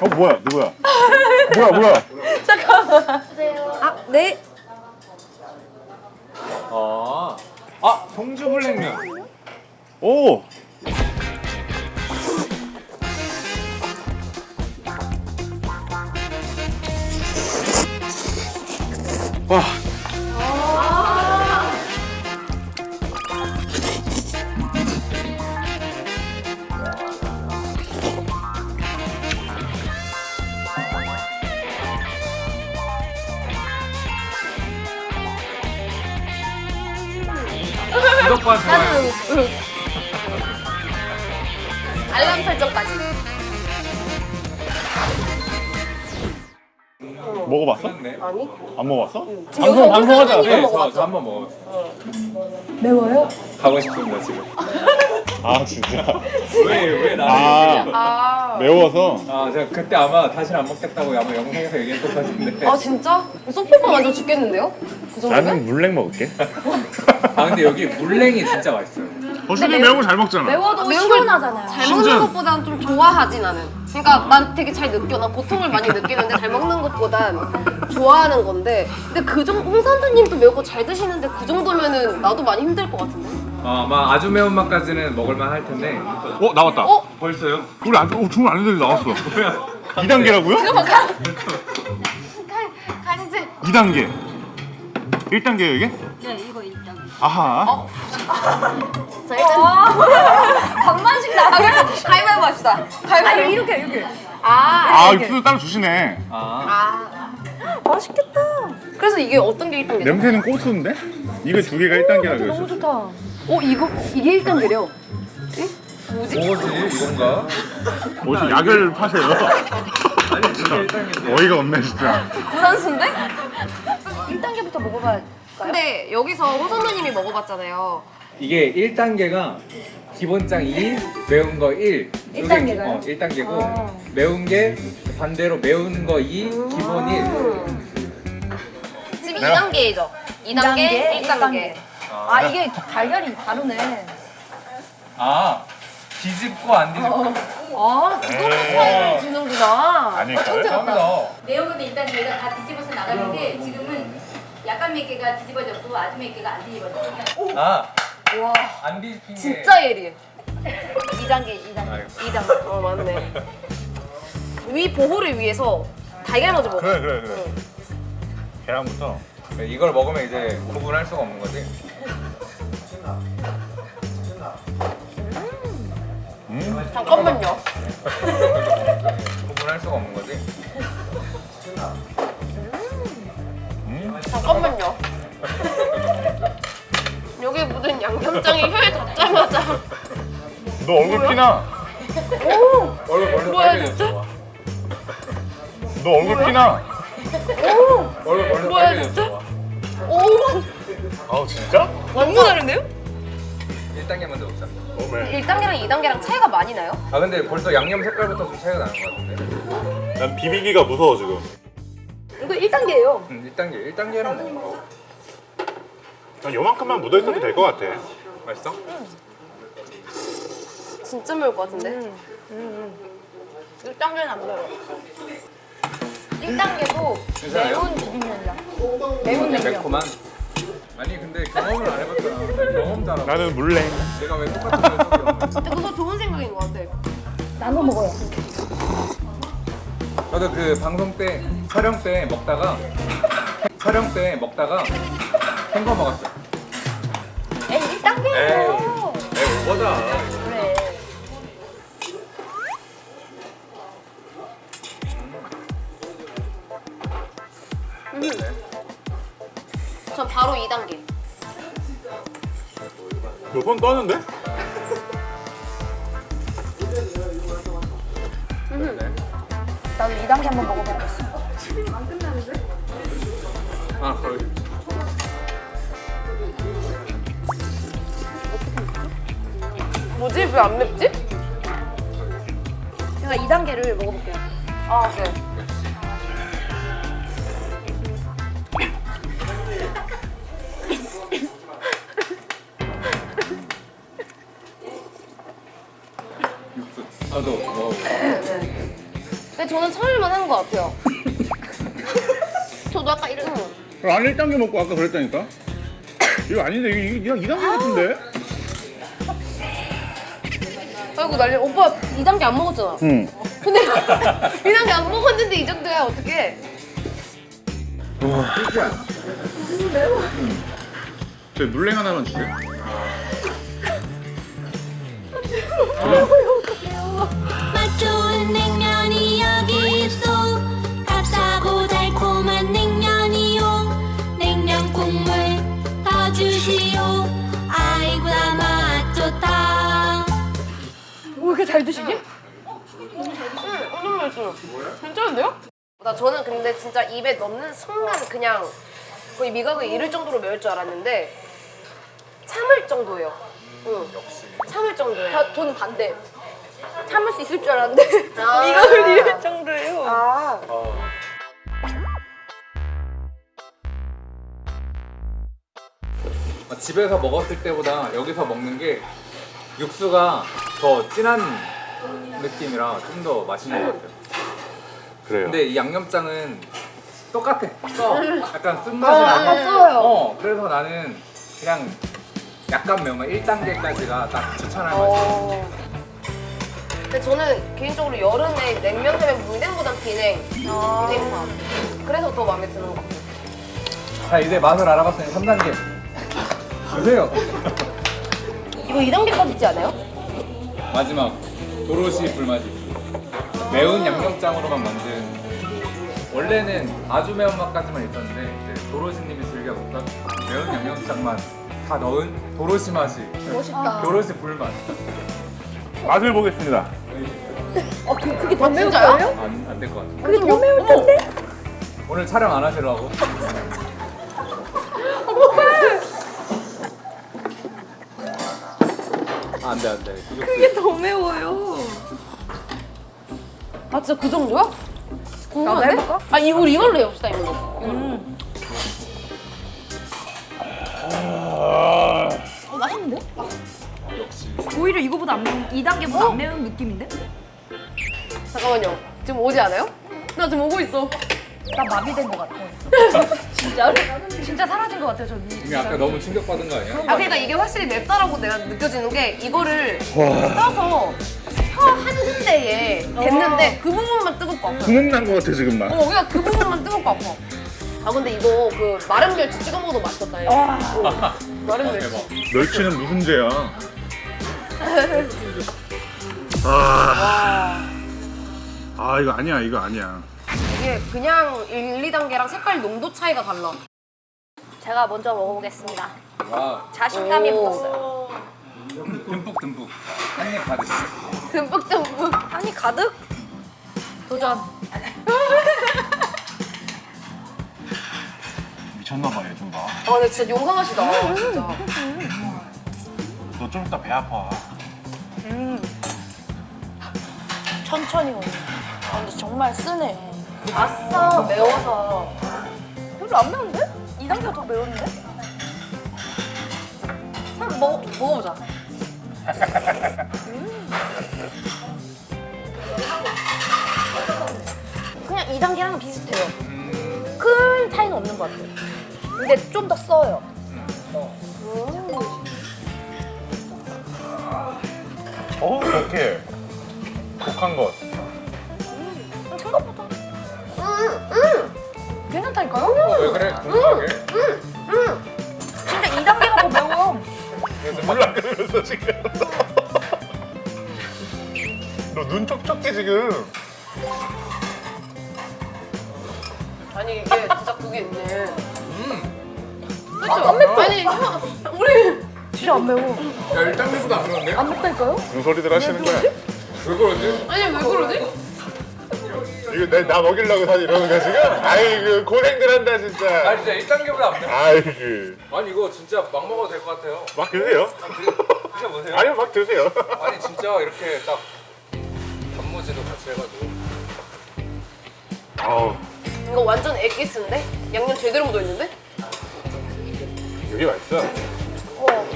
어 뭐야 누구야? 뭐야 뭐야? 아, 네. 아, 아 송주물냉면. 오. 와. 알람 설정까지. 먹어봤어? 네. 아니? 안 먹어봤어? 지금 방송 방송하자. 네? 저, 저 한번 먹었어요. 매워요? 가고 싶습니다 지금. 아 진짜. 왜왜 나를? 아 아. 매워서. 아 제가 그때 아마 다시는 안 먹겠다고 아마 영상에서 얘기했던 것 같은데. 아 진짜? 소피가 완전 죽겠는데요? 그 정도면? 나는 물냉 먹을게. 아 근데 여기 물냉이 진짜 맛있어요. 버슬이 매운 거 잘 먹잖아. 매워도 매운 걸 시원하잖아요. 잘 신전. 먹는 것보다는 좀 좋아하지 나는. 그러니까 난 되게 잘 느껴. 난 고통을 많이 느끼는데 잘 먹는 것보단 좋아하는 건데. 근데 그 정도 홍선주님도 매운 거 잘 드시는데 그 정도면은 나도 많이 힘들 것 같은데. 어, 아마 아주 매운 맛까지는 먹을만 할 텐데. 어 나왔다. 어? 벌써요? 우리 안 어, 주문 안 했는데 나왔어. 뭐야? 2 단계라고요? 잠깐만 가. 가 가지지. 2단계. 1 단계요 이게? 네, 이거 일단. 아하. 자 일단 반반씩 나가요. 가위바위보 합시다. 가위바위보. 이렇게, 이렇게. 아. 아 육수 따로 주시네. 아. 아. 맛있겠다. 그래서 이게 어떤 게 1단계죠? 냄새는 고수인데? 이거 두 개가 1단계라 너무 그랬어. 좋다. 어 이거 이게 1단계래요. 뭐지? 뭐지 이건가? 어디서 약을 파세요? 아니 진짜. 어이가 없네 진짜. 구단수인데? 1단계부터 먹어봐야. 근데 여기서 홍선우님이 먹어봤잖아요. 이게 1단계가 기본장 2, 매운 거 1. 일 단계가요? 어, 1단계고 아. 매운 게 반대로 매운 거 2, 기본 1. 지금 내가- 2단계죠? 2단계, 1단계. 아, 이게 달걀이 다르네. 아 뒤집고 안 뒤집고. 아, 그것도 차이를 주는구나. 아닐까요? 감사합니다. 매운 거는 일단 저희가 다 뒤집어서 나가는데 지금은 약간 몇 개가 뒤집어졌고 아주 몇 개가 안 뒤집어졌고 아, 와, 안 뒤집힌 게. 진짜 예리해. 2단계, 2단계. 아이고. 2단계. 어, 맞네. 위 보호를 위해서 달걀 먼저 먹어. 그래 그래 그래. 계란부터. 이걸 먹으면 이제 구분할 수가 없는 거지. 음. 잠깐만요. 구분할 수가 없는 거지. 음. 잠깐만요. 여기 묻은 양념장이 혀에 닿자마자 너 얼굴 피나? 얼굴 벌써 뭐야, 빨개졌어. 너 얼굴 피나? 얼굴 벌써 뭐야, 빨개졌어. 오아 진짜? 완전 다른데요? 1단계 먼저 먹자. 어메. 1단계랑 2단계랑 차이가 많이 나요? 아 근데 벌써 양념 색깔부터 좀 차이가 나는 것 같은데. 난 비비기가 무서워 지금. 이거 1단계예요. 음, 1단계. 1단계는 뭐 난 요만큼만 묻어 있어도 될 것 같아. 맛있어? 진짜 매울 것 같은데? 1단계는 안 매워. 1단계도 괜찮아요? 매운 비빔면이야. 매운 냉면. 매콤한. 아니 근데 경험을 안 해봤잖아. 경험자라고. 나는 물냉. 내가 왜 똑같은 걸 근데 그거 좋은 생각인 것 같아. 나눠 먹어요. 나도 그 방송 때 촬영 때 먹다가 촬영 때 먹다가 햄거 먹었어. 에이, 1단계예요. 에이 오버다. 그래. 전 바로 2단계. 너손 떠는데? 나도 2단계 한번 먹어봐야겠어. 아 거의. 뭐지? 왜 안 맵지? 제가 2단계를 먹어볼게요. 아, 네. 저는 참을만 한 것 같아요. 저도 아까 이런. 아니 1단계 먹고 아까 그랬다니까 이거 아닌데 이거 2단계 같은데? 아이고 난리. 오빠 2단계 안 먹었잖아. 응 근데 2단계 안 먹었는데 이 정도야 어떡해. 저 물냉 하나만 주세요 맛 좋은 냉면 저는 근데 진짜 입에 넣는 순간 그냥 거의 미각을 잃을 정도로 매울 줄 알았는데 참을 정도예요. 응. 참을 정도예요. 저, 저는 반대. 참을 수 있을 줄 알았는데 아. 미각을 잃을 정도예요. 아. 아, 집에서 먹었을 때보다 여기서 먹는 게 육수가 더 진한 느낌이라 좀 더 맛있는 것 같아요. 그래요 근데 이 양념장은 똑같아. 써. 약간 쓴맛이 나고. 아까 써요. 어, 그래서 나는 그냥 약간 매운맛 1단계까지가 딱 추천할 맛이야. 어. 근데 저는 개인적으로 여름에 냉면 하면 물냉보단 비냉, 비냉밥. 그래서 더 마음에 드는 것 같아요. 자, 이제 맛을 알아봤으니 3단계. 주세요. 이거 2단계까지 있지 않아요? 마지막 도로시 불맛이 매운 양념장으로만 만든 원래는 아주 매운맛까지만 있었는데 이제 도로시님이 즐겨 먹던 매운 양념장만 다 넣은 도로시 맛이 멋있다. 도로시 불맛 맛을 보겠습니다 어, 그, 그게 더 매울 진짜요? 거예요? 안될 것 같아 그게 더 매울 텐데? 오늘 촬영 안 하시려고? 아, 안돼 안돼 그게 더 매워요. 아 진짜 그 정도야? 궁금한데? 나도 해볼까? 아 이거 우리 이걸로 해봅시다 이걸로. 이걸로. 어, 맛있는데? 오히려 이거보다 안 매운, 2 단계보다 안 매운 느낌인데? 잠깐만요. 지금 오지 않아요? 나 지금 오고 있어. 나 마비된 것 같아. 진짜로? 진짜 사라진 것 같아요, 저기. 이미 아까 너무 충격받은 거 아니야? 아 그러니까 이게 확실히 맵다라고 내가 느껴지는 게 이거를 떠서 혀한 군데에 댔는데 그 부분만 뜨겁고 아파. 구멍 난 거 같아 지금 막 어, 그냥 그 부분만 뜨겁고 아파. 아 근데 이거 그 마른 멸치 찍어 먹어도 맛있겠다. 얘. 와. 어, 마른 멸치. 멸치는 무슨 죄야 아... 아 이거 아니야 이거 아니야 이게 그냥 1, 2단계랑 색깔 농도 차이가 달라. 제가 먼저 먹어보겠습니다. 와 자신감이 오. 붙었어요. 듬뿍 듬뿍 한입 받으시 듬뿍 듬뿍. 한이 가득? 도전. 미쳤나봐 얘좀 봐. 아 근데 진짜 용감하시다. 진짜. 너 좀 이따 배 아파. 천천히 오네. 아, 근데 정말 쓰네. 아싸 매워서. 별로 안 매운데? 2단계가 더 매운데? 한번 먹, 먹어보자. 그냥 2단계랑 비슷해요. 큰 차이는 없는 것 같아요. 근데 좀 더 써요. 어 이렇게 독한 것. 생각보다. 괜찮다니까요? 어, 왜 그래? 궁금하게 진짜 2단계가 더 매워요. 몰라 그러면서 지금. 너 눈 촉촉해 지금. 아니 이게 진짜 그게 있네. 음. 그쵸? 아니 형, 우리 진짜 안 매워. 야 1단계보다 안 그런데? 안 맵다니까요? 무슨 소리들 하시는 거야? 왜 그러지? 아니 왜 그러지? 이거 나, 나 먹이려고 다 이러는 거야 지금? 아이고 고생들 한다 아 진짜. 진짜 1단계보다 안 돼. 아이고 아니 이거 진짜 막 먹어도 될 것 같아요 막 드세요. 드셔보세요 아니요 막 드세요. 아니 진짜 이렇게 딱 단무지도 같이 해가지고 아우 이거 완전 엑기스인데? 양념 제대로 묻어있는데? 여기 맛있어. 어.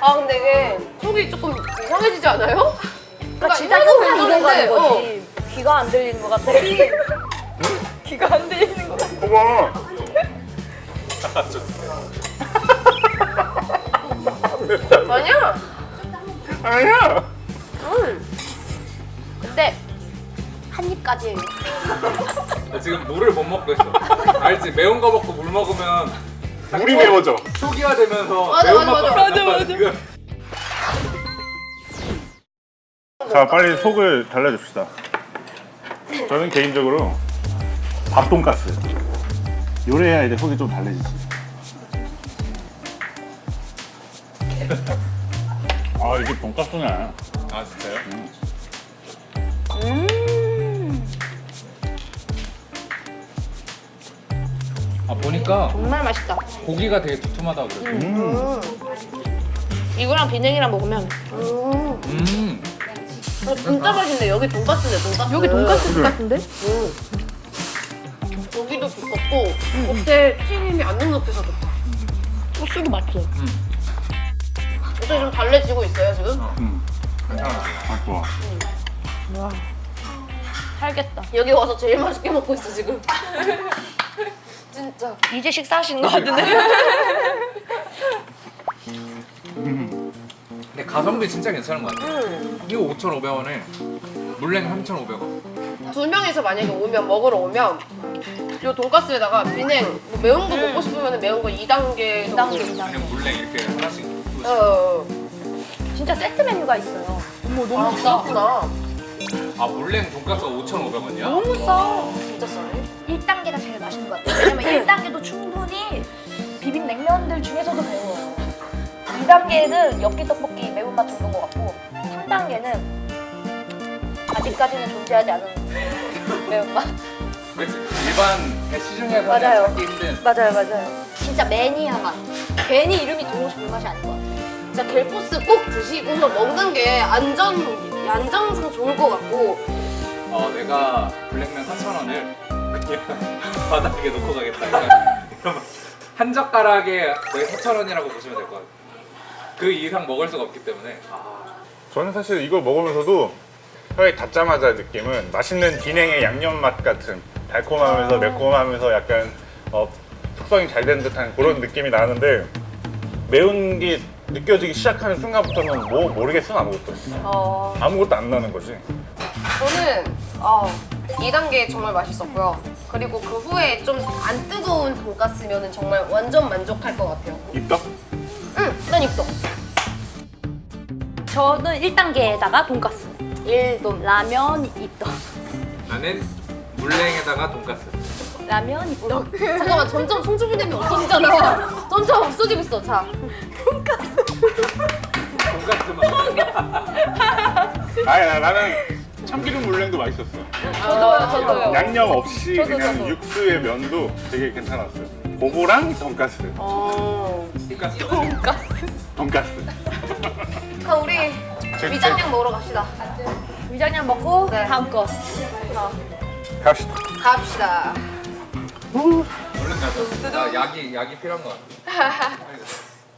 아 근데 이게 속이 조금 이상해지지 않아요? 그러니까 진짜 가는 괜찮은데, 거지. 귀가 안 들리는 것 같아. 귀가 안 들리는 것 같아. 봐봐. 아니야. 아니야. 근데 한 입까지 나 지금 물을 못 먹고 있어. 알지? 매운 거 먹고 물 먹으면 물이 매워져. 초기화 되면서 맞아, 매운 맞아, 맛 맞아. 맞아 지금. 자, 빨리 속을 달래줍시다. 저는 개인적으로 밥돈가스. 요래야 이제 속이 좀 달래지지. 아, 이게 돈가스네. 아 진짜요? 아 보니까 정말 맛있다. 고기가 되게 두툼하다고 그랬어. 음. 이거랑 비냉이랑 먹으면 음. 어, 진짜 맛있네. 여기 돈가스네, 돈가스. 여기 돈가스 같은데? 고기도 두껍고 겉에 튀김이 안 눅눅해서 좋다. 소스도 맛있어. 어떻게 좀 달래지고 있어요, 지금? 음. 괜찮아. 아, 좋아. 살겠다. 여기 와서 제일 맛있게 먹고 있어, 지금. 진짜. 이제 식사하시는 것 같은데? 가성비 진짜 괜찮은 것 같아. 음. 이거 5,500원에 물냉 3,500원. 두 명이서 만약에 오면 먹으러 오면 요 돈가스에다가 비냉 뭐 매운 거 먹고 싶으면 매운 거 2단계 정도. 2단계, 2단계. 그냥 물냉 이렇게 하나씩. 어, 어. 진짜 세트 메뉴가 있어요. 어머, 아, 너무 싸. 그렇구나. 아 물냉 돈가스가 5,500원이야? 너무 싸. 진짜 싸네. 1단계가 제일 맛있는 것 같아요. 왜냐면 1단계도 충분히 비빔냉면들 중에서도 매워요. 2단계는 엽기 떡볶이 매운맛 정도인 것 같고 3단계는 아직까지는 존재하지 않은 매운맛. 일반 시중에서 맞아요. 찾기 힘든 맞아요, 맞아요. 진짜 매니아 맛. 괜히 이름이 도로시 불맛이 아닌 것 같아요. 진짜 갤포스 꼭 드시고 먹는 게 안전 안정상 좋을 것 같고 어 내가 블랙면 4,000원을 그냥 바닥에 놓고 가겠다 거. 한 젓가락에 거의 4,000원이라고 보시면 될 것 같아요 그 이상 먹을 수가 없기 때문에 아, 저는 사실 이거 먹으면서도 혀에 닿자마자 느낌은 맛있는 비냉의 양념 맛 같은 달콤하면서 매콤하면서 약간 어, 숙성이 잘 된 듯한 그런 느낌이 나는데 매운 게 느껴지기 시작하는 순간부터는 뭐 모르겠어 아무것도 어, 아무것도 안 나는 거지 저는 어, 2단계 정말 맛있었고요. 그리고 그 후에 좀 안 뜨거운 돈가스면은 정말 완전 만족할 것 같아요. 입덕? 응, 난 입덕. 저는 1단계에다가 돈가스. 1돈. 라면 입덕. 나는 물냉에다가 돈가스 라면 입덕. 잠깐만 점점 송주빈님이 없어지잖아. 점점 없어지고 있어. 자, 돈가스만 아니 나, 나는 참기름 물냉도 맛있었어 저도요, 저도요. 양념 없이 저도, 그냥 저도. 육수의 면도 되게 괜찮았어요 그거랑 돈가스 어. 돈가스 돈가스 그럼 우리 위장량 먹으러 갑시다. 위장량 먹고 네. 다음 거. 갑시다 갑시다. 얼른 가자 나 약이 약이 필요한 것 같아